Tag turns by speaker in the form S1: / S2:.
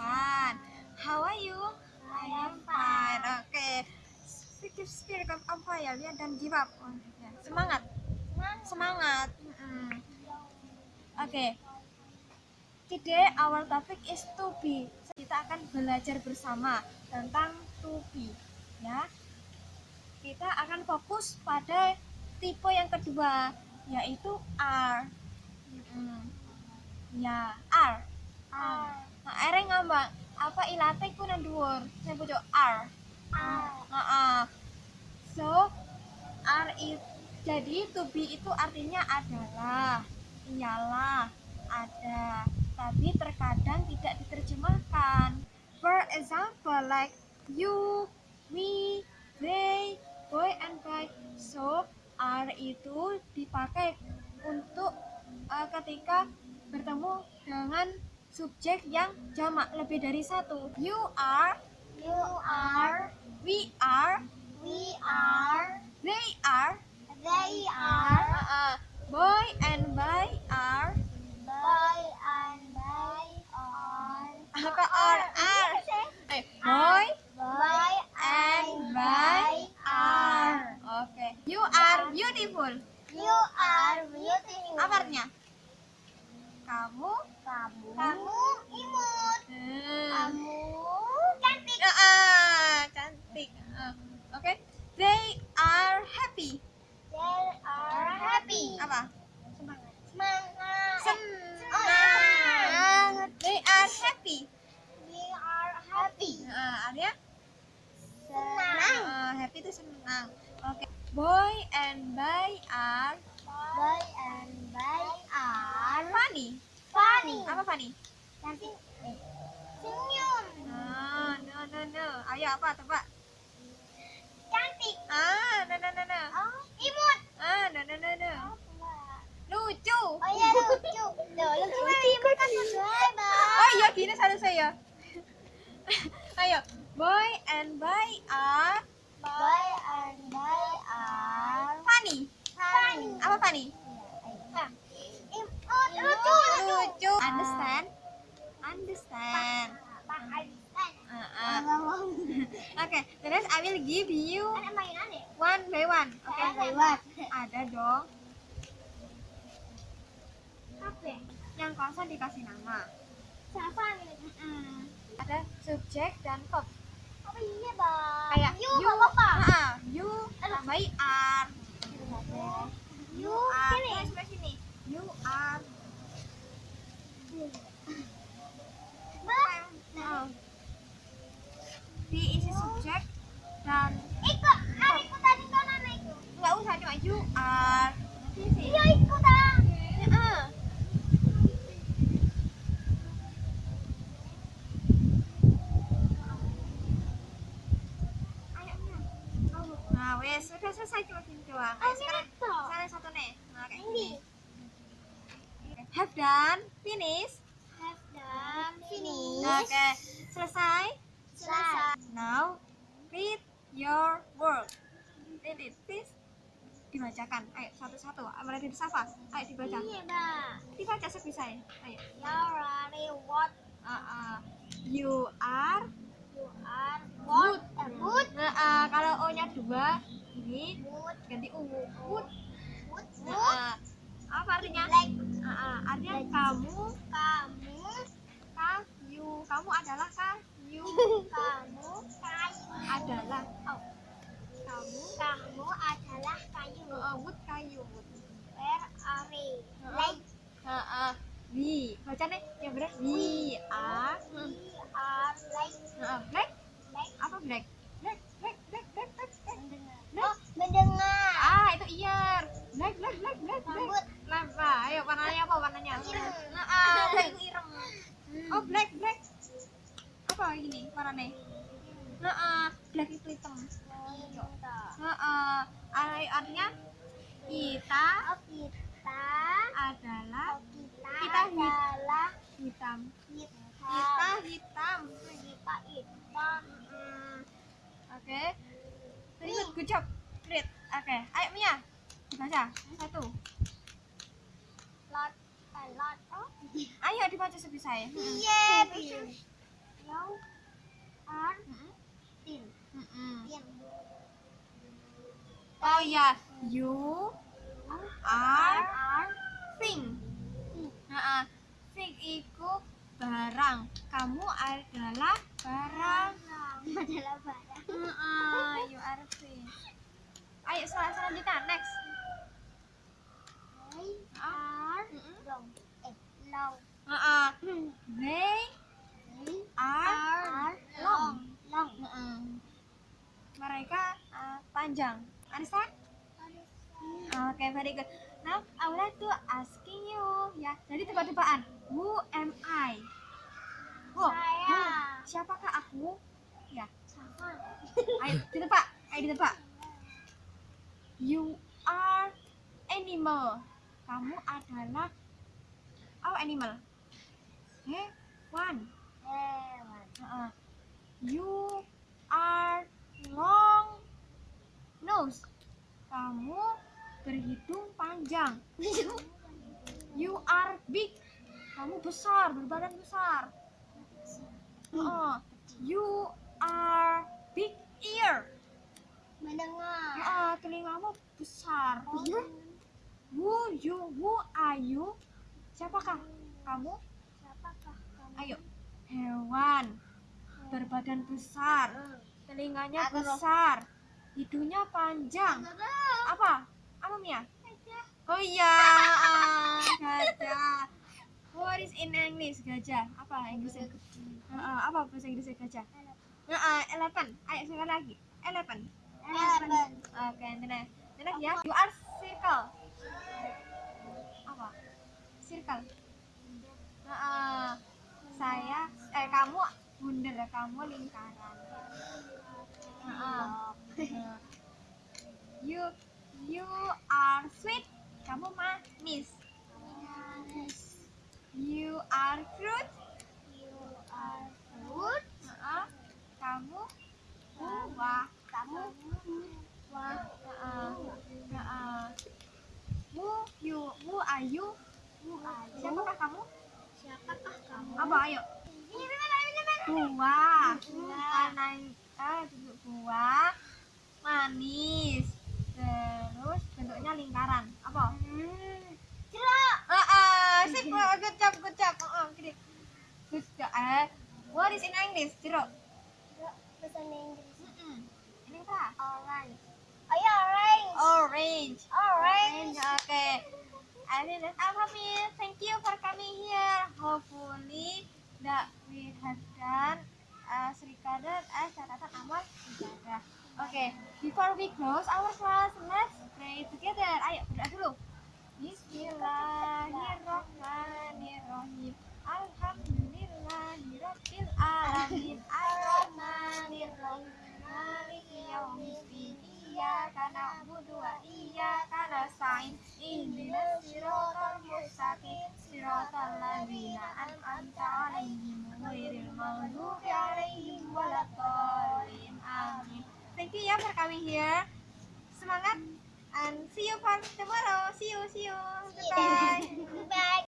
S1: Fine. How are you? I am fine. Oke. Speak spirit of apa ya? Lihat dan give up. Oh, ya. Semangat. Semangat. Oke. Today our topic is to be. Kita akan belajar bersama tentang to be, ya. Kita akan fokus pada tipe yang kedua, yaitu are. Ya, are. Nah, are ngambang apa ilate ku nang dhuwur. Sing pucuk are. Heeh. So, are it jadi to be itu artinya adalah, ialah, ada. Tapi terkadang tidak diterjemahkan. For example, like you, me, they, boy and boy. So, are itu dipakai untuk uh, ketika bertemu dengan subjek yang jamak lebih dari satu. You are,
S2: You are,
S1: we are,
S2: we are,
S1: they are,
S2: they are,
S1: uh, boy and boy are,
S2: boy and they are,
S1: apa are are, eh, boy
S2: boy
S1: and boy are. Oke, you are beautiful.
S2: You are beautiful.
S1: Apa artinya? Kamu,
S2: Kamu, kamu imut.
S1: hmm.
S2: Kamu cantik.
S1: Ya, ah, cantik. Ah, Oke, they are happy.
S2: They are happy.
S1: Apa?
S2: Semangat. Semangat.
S1: Senang. They are happy.
S2: We are happy.
S1: Nah, artinya
S2: Senang.
S1: ah, happy itu senang. Oke. Boy and boy are
S2: Boy and boy are
S1: funny.
S2: Funny.
S1: Apa funny?
S2: Cantik. Eh, Senyum.
S1: Ah, no no no. Ayo apa tebak?
S2: Cantik.
S1: Ah, no no no no.
S2: Oh, imut.
S1: Ah, no no no no. Lucu.
S2: Oh iya lucu. Tuh, lucu kan imut kan bye
S1: Oh iya gini satu saya. Ayo. Boy and boy are
S2: Boy and boy are
S1: funny.
S2: funny.
S1: Apa funny?
S2: Oh, lucu, lucu.
S1: Understand? Understand. Ah. Oke, terus I will give you
S2: ya?
S1: one by one. Oke.
S2: Lewat.
S1: Ada dong.
S2: Apa?
S1: Yang kosong dikasih nama.
S2: Siapa nih?
S1: Mm-mm. Ada subjek dan verb.
S2: Oh iya bang.
S1: Kayak
S2: you, nggak apa-apa.
S1: Ah, you tambahi are.
S2: You
S1: are.
S2: sini.
S1: Terus sebelah sini. Are.
S2: Bang.
S1: Oh. Diisi subjek dan
S2: Ikut, ah, ikut tadi kan anak itu.
S1: nggak usah cuma you are.
S2: Iya ikut ah.
S1: Heeh. Ayo, Mia. Nah, wes sudah selesai cuma doang. Ayo,
S2: Oh,
S1: sekarang sekarang satu nih. Nah, kayak
S2: Ini.
S1: gini. Have done, finish.
S2: Have done, finish.
S1: Oke, selesai.
S2: Selesai.
S1: Now, read your work. Read it, please. Dibacakan. Ayo, satu-satu. Mulai dari Safa. Ayo dibaca.
S2: Iya.
S1: Dibaca sebisa Ayo.
S2: You ready what?
S1: Uh, uh, you are
S2: You are what?
S1: Good. Nah, uh, kalau O-nya dua, ini
S2: Good.
S1: ganti U. Good.
S2: Good.
S1: Nah, uh, apa artinya? Artinya kamu,
S2: Kamu.
S1: kayu. Kamu adalah kayu.
S2: Kamu kayu.
S1: adalah.
S2: Oh.
S1: Kamu.
S2: Kamu adalah kayu.
S1: Uh, uh, wood kayu. Wood.
S2: Where are we? Like
S1: uh, uh, we. Bacanya yang benar. We are.
S2: we are like
S1: Uh, black.
S2: like
S1: Apa black? Black, black, black, black, black, black.
S2: mendengar. Oh, mendengar.
S1: Ah, itu ear. Black, black, black, black, black. Lapa. Ayo warnanya apa warnanya?
S2: Ireng.
S1: Ah, black ireng. Oh, black, black. Apa ini warnanya? Ah, black itu hitam. Ah, artinya kita
S2: Oh, kita
S1: adalah
S2: oh, kita,
S1: Kita
S2: adalah
S1: hitam.
S2: kita
S1: hitam.
S2: kita hitam.
S1: Hmm, Oke. Good job. Great. Oke, ayo Mia. Dibaca. Satu.
S2: Lot a lot of
S1: Ayo dibaca. sebisa ya
S2: Iya, R tin. Tin.
S1: oh ya. You are thing Heeh. thing itu barang. Kamu adalah barang.
S2: Adalah barang.
S1: Heeh, you are thing ayo sel- selanjutnya. Next
S2: They
S1: Ah.
S2: are
S1: Mm-mm.
S2: long. Eh, long.
S1: Heeh. They are long.
S2: Long.
S1: Mereka uh, panjang understand Oke, very good. Now, I would like to asking you, ya. Jadi tebak-tebakan. Who am I? Who?
S2: Saya.
S1: who? Siapakah aku? Ya.
S2: Sama.
S1: Ayo ditebak. Ayo ditebak. You are animal. Kamu adalah oh animal. Eh, one.
S2: Hewan.
S1: Uh-uh. You are long nose. Kamu berhidung panjang. You are big. Kamu besar, berbadan besar. Uh, you are big ear.
S2: Mendengar.
S1: Uh, telingamu besar. Who you? Who are you? Siapakah kamu? Ayo. Hewan. Berbadan besar. Telinganya besar. Hidungnya panjang. Apa? Apa Mia? Oh iya, ah, gajah. What is in English gajah? Apa Inggrisnya? Heeh, apa bahasa Inggrisnya gajah? Heeh, elephant. Ayo sekali lagi. Elephant.
S2: Elephant.
S1: Oke, nenek. Nenek ya. You are circle. Apa? Circle. Saya eh kamu bundar, kamu lingkaran. Heeh. Heeh. You you are sweet. Kamu manis. You are fruit.
S2: You are fruit.
S1: Kamu buah.
S2: Kamu.
S1: Heeh. Heeh. Who you who are you?
S2: Who
S1: kamu? Apa ayo? Buah.
S2: Buah.
S1: Ah, duduk buah. Manis. Terus bentuknya lingkaran. Apa?
S2: Hmm. Jeruk.
S1: Ah, ah, sip, good job, good job. Ah, gini. Good job. Eh, what is in English? Jeruk.
S2: Jeruk bahasa Inggris.
S1: Ini apa?
S2: Orange. Oh ya, orange.
S1: Orange.
S2: Orange.
S1: Okay. All from me. Thank you for coming here. Hopefully that we have done uh, recorded as catatan amal ibadah. Okay. Before we close our class, let's pray together. Waladdallin. Amin. Thank you ya for coming here. Semangat and see you for tomorrow. See you, see you. Goodbye.
S2: Goodbye.